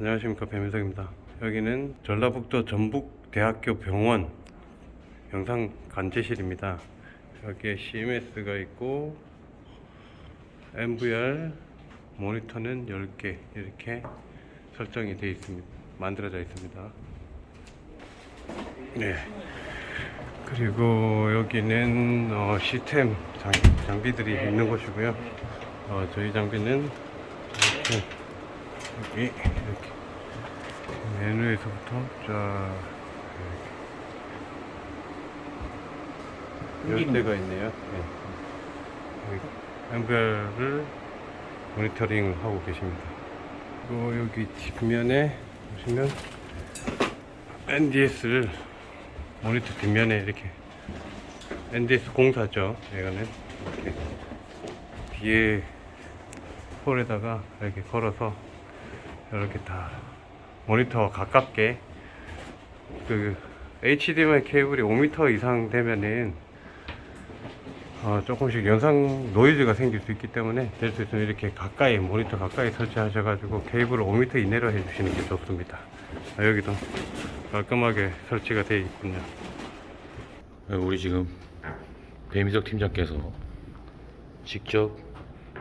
안녕하십니까 배민석입니다. 여기는 전라북도 전북대학교 병원 영상 관제실입니다. 여기에 CMS가 있고 MVR 모니터는 10개 이렇게 설정이 되어 있습니다. 만들어져 있습니다. 네. 그리고 여기는 어, 시스템 장, 장비들이 있는 곳이고요. 어, 저희 장비는 이렇게 여기 이렇게 메뉴에서부터 쫙 이렇게 열대가 있네요. 네. 여기 MVR을 모니터링 하고 계십니다. 그리고 여기 뒷면에 보시면 NDS를 모니터 뒷면에 이렇게 NDS 공사죠. 이거는 이렇게 뒤에 폴에다가 이렇게 걸어서 이렇게 다 모니터와 가깝게 그 HDMI 케이블이 5m 이상 되면은 어, 조금씩 영상 노이즈가 생길 수 있기 때문에 될 수 있으면 이렇게 가까이 모니터 가까이 설치하셔 가지고 케이블을 5m 이내로 해 주시는 게 좋습니다. 아, 여기도 깔끔하게 설치가 되어 있군요. 네, 우리 지금 배미석 팀장께서 직접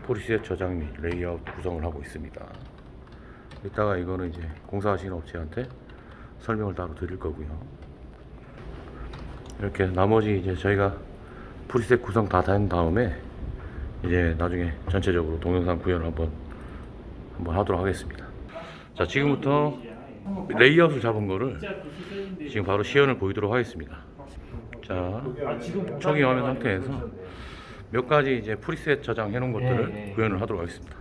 preset 저장 및 레이아웃 구성을 하고 있습니다. 이따가 이거는 이제 공사하시는 업체한테 설명을 따로 드릴 거고요. 이렇게 나머지 이제 저희가 preset 구성 다 된 다음에 이제 나중에 전체적으로 동영상 구현을 한번 한번 하도록 하겠습니다. 자 지금부터 레이아웃을 잡은 거를 지금 바로 시연을 보이도록 하겠습니다. 자 초기 화면 상태에서 몇 가지 이제 preset 저장해 놓은 것들을 네, 네. 구현을 하도록 하겠습니다.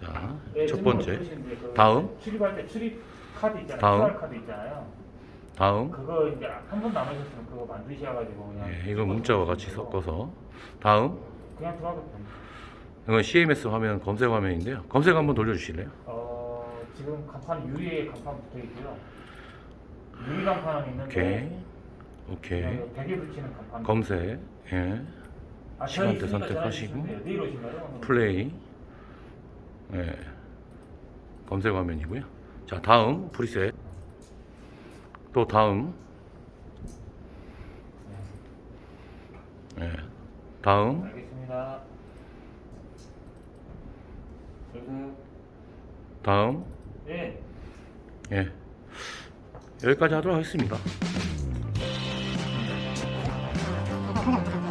자, 네, 첫 번째 그 다음 출입할 때 출입 카드 있잖아요. 다음. 카드 있잖아요. 다음 그거 이제 한 번 남으셨으면 그거 만드셔가지고 그냥 예, 이거 문자와 같이 섞어서 다음 그냥 들어가도 됩니다. 이건 CMS 화면 검색 화면인데요. 검색 한번 돌려주실래요? 어 지금 간판 유리에 간판 붙어 있고요. 유리 간판은 있는데 오케이 오케이. 그냥 벽에 붙이는 간판. 검색 예. 아, 시간대 선택하시고. 오신가요? 플레이. 예. 검색 화면이고요. 자 다음 프리셋. 또 다음. 예. 다음. 알겠습니다. 다음. 네. 예. 여기까지 하도록 하겠습니다. 很好很好。